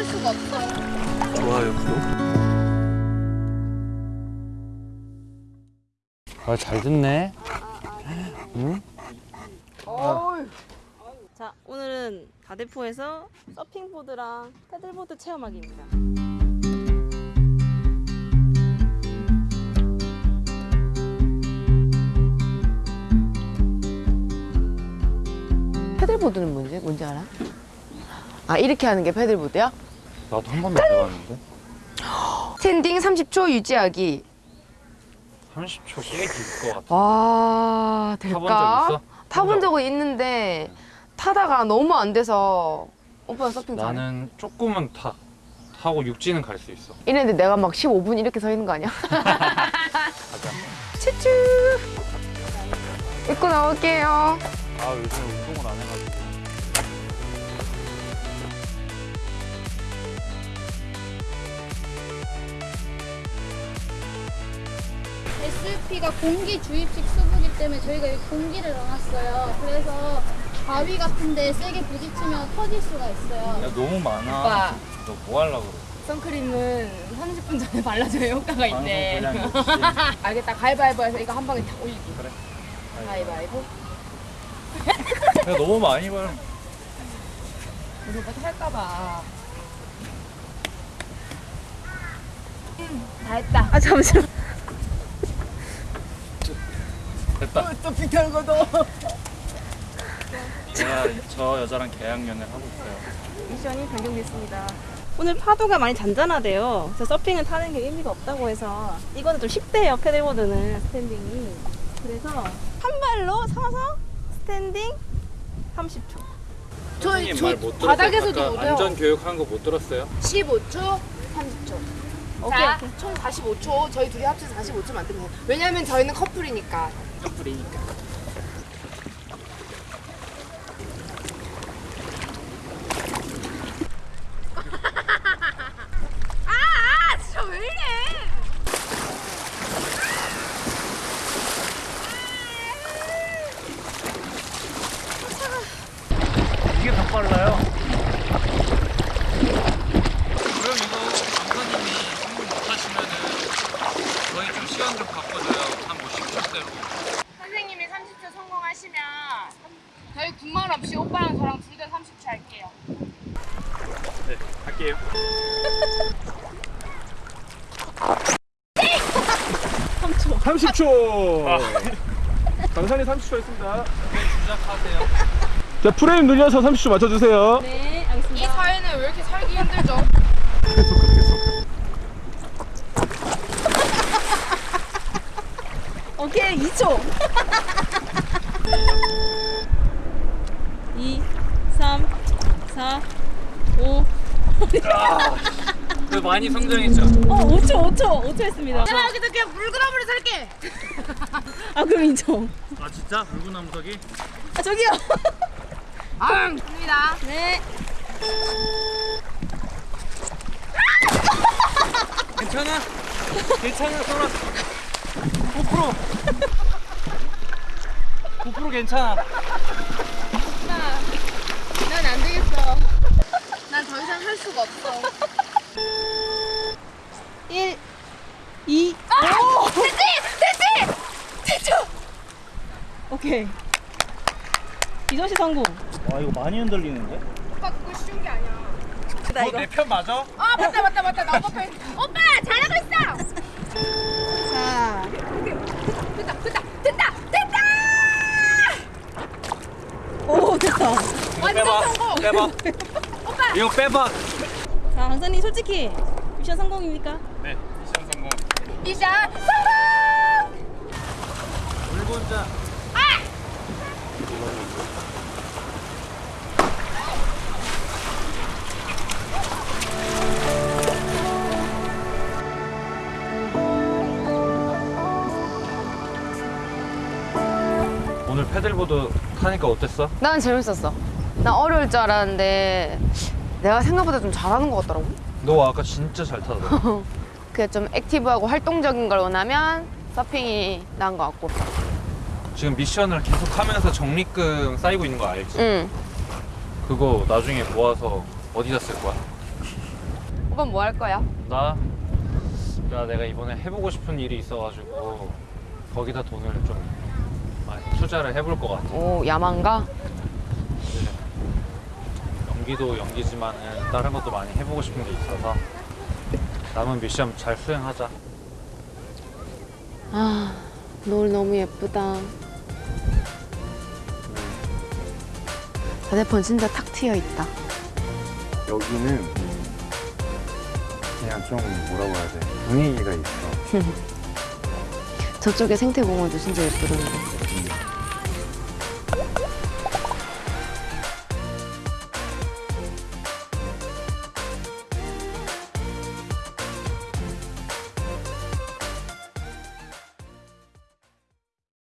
살 수가 없어. 좋아요 구독 아잘 듣네 응? 자, 오늘은 다대포에서 서핑보드랑 패들보드 체험하기입니다. paddleboard는 뭔지 뭔지 알아? 아 이렇게 하는 게 paddleboard야? 나도 한 번도 안 해봤는데 standing 30초 유지하기 30초 꽤 길 것 같아 와 될까? 타본 적 있어? 타본 적은 있는데 타다가 너무 안 돼서 오빠 서핑 잘해? 나는 조금은 타 타고 육지는 갈 수 있어 이랬는데 내가 막 15분 이렇게 서 있는 거 아니야? 가자 추추 입고 나올게요 아 요즘 운동을 안 해가지고 SUP가 공기 주입식 수부기 때문에 저희가 여기 공기를 넣어놨어요. 그래서 바위 같은데 세게 부딪히면 터질 수가 있어요. 야 너무 많아. 오빠. 너 뭐 하려고 그래? 선크림은 30분 전에 발라줘야 효과가 있대. 알겠다. 가위바위보 해서 이거 한 방에 다 올리기 그래. 가위바위보. 야 너무 많이 발 우리 오빠 탈까봐. 다 했다. 아 잠시만 됐다 또 비켜거도 제가 저 여자랑 계약연애를 하고 있어요 미션이 변경됐습니다. 오늘 파도가 많이 잔잔하대요. 그래서 서핑은 타는 게 의미가 없다고 해서 이거는 좀 쉽대요. paddleboard는 standing이. 그래서 한 발로 서서 스탠딩 30초. 저희 선생님 말못 들었어요. 바닥에서도 못해요 안전 교육한 거 못 들었어요? 15초 30초 오케이, 자, 오케이. 총 45초 저희 둘이 합쳐서 45초 만들면 돼요 왜냐면 저희는 커플이니까 커플이니까 아 진짜 왜 이래 이게 더 빨라요. 그럼 이거 강사님이 성공 못하시면은 저희 좀 시간 좀 바꿔줘요. 한뭐 10초대로. 선생님이 30초 성공하시면 저희 군말 없이 오빠랑 저랑 둘 다 30초 할게요 네, 할 게요. 삼십 초 아. 강산이 30초 했습니다. 시작하세요. 자, 프레임 늘려서 30초 맞춰주세요. 네, 알겠습니다. 이 사회는 왜 이렇게 살기 힘들죠? 오케이, 2초. 2, 3, 4, 5. 그 많이 성장했죠? 어, 5초, 5초, 5초 했습니다. 내가 여기다 그냥 물그나무를 살게 아, 그럼 인정. 아 진짜? 물구나무 서기? 아, 저기요. 아 갑니다 네. 괜찮아? 괜찮아, 소라. 고프로. 고프로 괜찮아. 난안 되겠어 난 더 이상 할 수가 없어 1, 2, 오! 됐지! 됐지! 됐죠? 오케이. 이도시 성공. 와 이거 많이 흔들리는데? 오빠 그거 쉬운 게 아니야 나 이거. 내편 맞아? 아 맞다 맞다 맞다 나 오빠 편 오빠 잘하고 있어 자, 됐다 됐다 됐다 됐다 오, 됐다. 완전. 성공 빼봐. 이거 빼봐. 자, 강사님 솔직히 미션 성공입니까? 네, 미션 성공. 미션 성공 물곤자. 오늘 패들보드 타니까 어땠어? 난 재밌었어 난 어려울 줄 알았는데 내가 생각보다 좀 잘하는 것 같더라고 너 아까 진짜 잘 타더라. 그게 좀 액티브하고 활동적인 걸 원하면 서핑이 나은 것 같고 지금 미션을 계속 하면서 적립금 쌓이고 있는 거 알지? 응 그거 나중에 모아서 어디다 쓸 거야? 이번 뭐할 거야? 나? 나 내가 이번에 해보고 싶은 일이 있어가지고 거기다 돈을 좀 많이 투자를 해볼 것 같아. 오, 야망가? 연기도 연기지만은 다른 것도 많이 해보고 싶은 게 있어서 남은 미션 잘 수행하자. 아, 노을 너무 예쁘다. 자대폰 진짜 탁 트여 있다. 여기는 그냥 좀 뭐라고 해야 돼 분위기가 있어 저쪽에 생태공원도 진짜 예쁘던데.